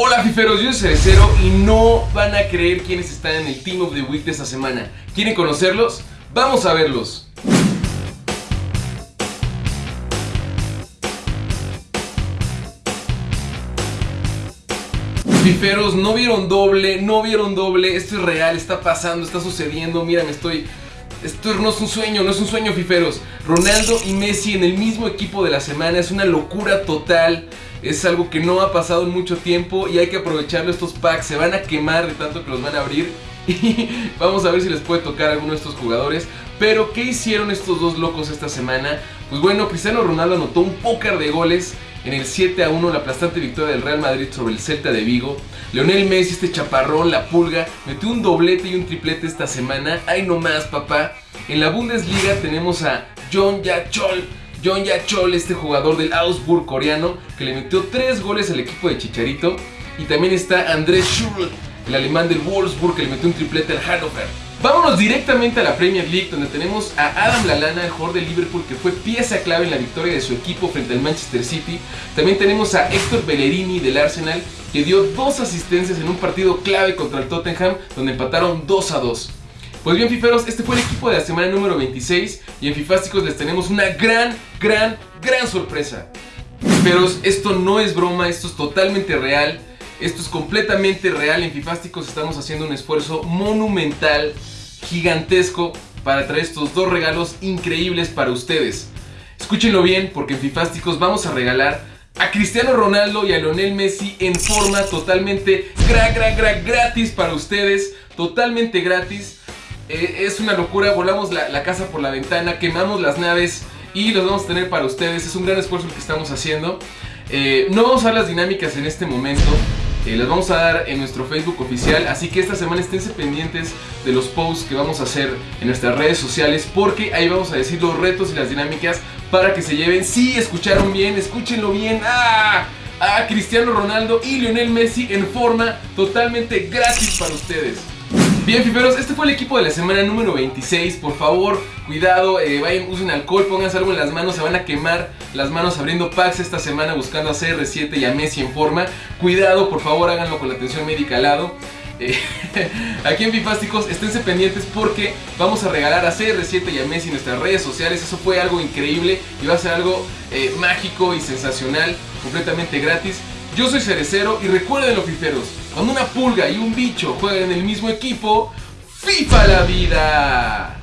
Hola fiferos, yo soy Cerecero y no van a creer quiénes están en el Team of the Week de esta semana. ¿Quieren conocerlos? Vamos a verlos. Fiferos, no vieron doble, no vieron doble, esto es real, está pasando, está sucediendo, mira, me estoy... Esto no es un sueño, no es un sueño, Fiferos. Ronaldo y Messi en el mismo equipo de la semana es una locura total. Es algo que no ha pasado en mucho tiempo y hay que aprovecharlo estos packs. Se van a quemar de tanto que los van a abrir. Y vamos a ver si les puede tocar alguno de estos jugadores. Pero, ¿qué hicieron estos dos locos esta semana? Pues bueno, Cristiano Ronaldo anotó un pócar de goles en el 7 a 1, la aplastante victoria del Real Madrid sobre el Celta de Vigo. Leonel Messi, este chaparrón, la pulga, metió un doblete y un triplete esta semana. ¡Ay, no más, papá! En la Bundesliga tenemos a John Yachol John Yachol, este jugador del Augsburg coreano, que le metió 3 goles al equipo de Chicharito. Y también está Andrés Schürrle, el alemán del Wolfsburg, que le metió un triplete al Hannover. Vámonos directamente a la Premier League, donde tenemos a Adam Lallana, el jugador de Liverpool, que fue pieza clave en la victoria de su equipo frente al Manchester City. También tenemos a Héctor Bellerini del Arsenal, que dio dos asistencias en un partido clave contra el Tottenham, donde empataron 2 a 2. Pues bien, fiferos, este fue el equipo de la semana número 26 y en Fifásticos les tenemos una gran, gran, gran sorpresa. Fiferos, esto no es broma, esto es totalmente real. Esto es completamente real. En Fifásticos estamos haciendo un esfuerzo monumental, gigantesco, para traer estos dos regalos increíbles para ustedes. Escúchenlo bien, porque en Fifásticos vamos a regalar a Cristiano Ronaldo y a Lionel Messi en forma totalmente gra, gra, gra, gratis para ustedes. Totalmente gratis. Eh, es una locura, volamos la, casa por la ventana, quemamos las naves y los vamos a tener para ustedes. Es un gran esfuerzo el que estamos haciendo. Eh, no vamos a dar las dinámicas en este momento. Eh, las vamos a dar en nuestro Facebook oficial, así que esta semana esténse pendientes de los posts que vamos a hacer en nuestras redes sociales porque ahí vamos a decir los retos y las dinámicas para que se lleven. Si sí, escucharon bien, escúchenlo bien. ¡Ah! A Cristiano Ronaldo y Lionel Messi en forma totalmente gratis para ustedes. Bien, fiferos, este fue el equipo de la semana número 26. Por favor, cuidado, eh, vayan, usen alcohol, pónganse algo en las manos, se van a quemar las manos abriendo packs esta semana buscando a CR7 y a Messi en forma. Cuidado, por favor, háganlo con la atención médica al lado. Eh, aquí en Bifásticos, esténse pendientes porque vamos a regalar a CR7 y a Messi en nuestras redes sociales. Eso fue algo increíble y va a ser algo eh, mágico y sensacional, completamente gratis. Yo soy Cerecero y recuerden los fiferos, cuando una pulga y un bicho juegan en el mismo equipo, ¡FIFA la vida!